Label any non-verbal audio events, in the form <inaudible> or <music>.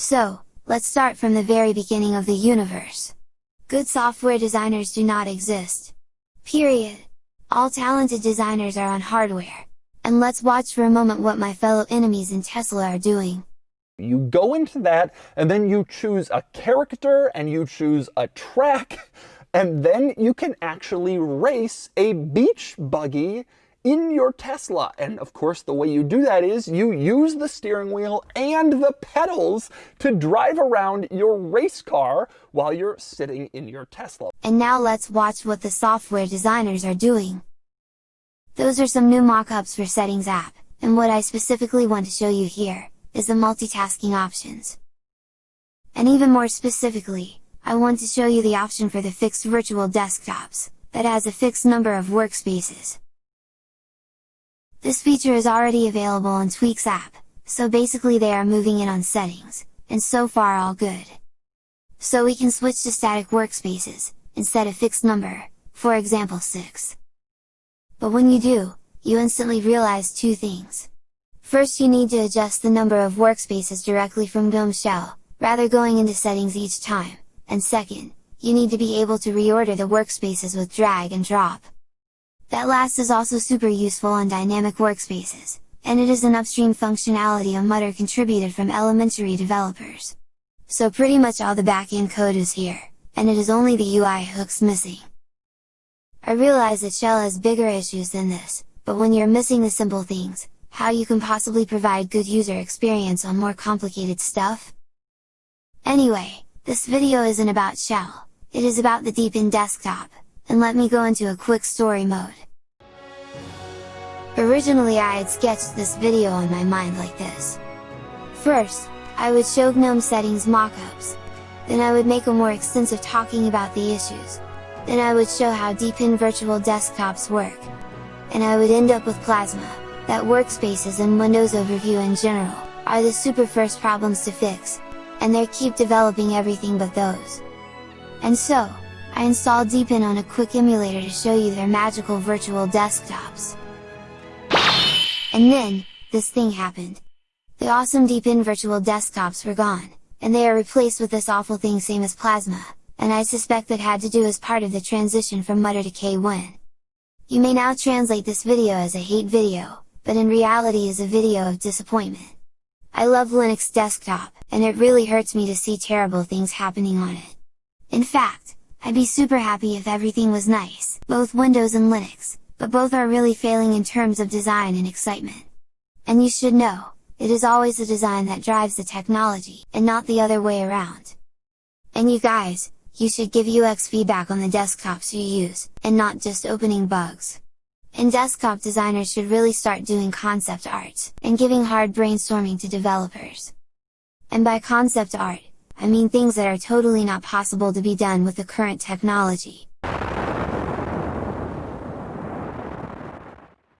So, let's start from the very beginning of the universe. Good software designers do not exist. Period. All talented designers are on hardware. And let's watch for a moment what my fellow enemies in Tesla are doing. You go into that, and then you choose a character, and you choose a track, <laughs> and then you can actually race a beach buggy in your Tesla. And of course, the way you do that is you use the steering wheel and the pedals to drive around your race car while you're sitting in your Tesla. And now let's watch what the software designers are doing. Those are some new mockups for Settings app, and what I specifically want to show you here, is the multitasking options. And even more specifically, I want to show you the option for the fixed virtual desktops, that has a fixed number of workspaces. This feature is already available in Tweaks app, so basically they are moving in on settings, and so far all good. So we can switch to static workspaces, instead of fixed number, for example 6. But when you do, you instantly realize two things. First you need to adjust the number of workspaces directly from GNOME Shell, rather going into settings each time, and second, you need to be able to reorder the workspaces with drag and drop. That last is also super useful on dynamic workspaces, and it is an upstream functionality a Mutter contributed from elementary developers. So pretty much all the backend code is here, and it is only the UI hooks missing. I realize that Shell has bigger issues than this, but when you're missing the simple things, how you can possibly provide good user experience on more complicated stuff? Anyway, this video isn't about Shell, it is about the Deepin desktop, and let me go into a quick story mode. Originally I had sketched this video on my mind like this. First, I would show GNOME settings mockups, then I would make a more extensive talking about the issues, then I would show how Deepin virtual desktops work, and I would end up with Plasma, that workspaces and Windows overview in general, are the super first problems to fix, and they keep developing everything but those. And so, I installed Deepin on a quick emulator to show you their magical virtual desktops. And then, this thing happened. The awesome Deepin virtual desktops were gone, and they are replaced with this awful thing same as Plasma, and I suspect that had to do as part of the transition from Mutter to Kwin. You may now translate this video as a hate video, but in reality is a video of disappointment. I love Linux desktop, and it really hurts me to see terrible things happening on it. In fact, I'd be super happy if everything was nice, both Windows and Linux, but both are really failing in terms of design and excitement. And you should know, it is always the design that drives the technology, and not the other way around. And you guys, you should give UX feedback on the desktops you use, and not just opening bugs and desktop designers should really start doing concept art, and giving hard brainstorming to developers. And by concept art, I mean things that are totally not possible to be done with the current technology,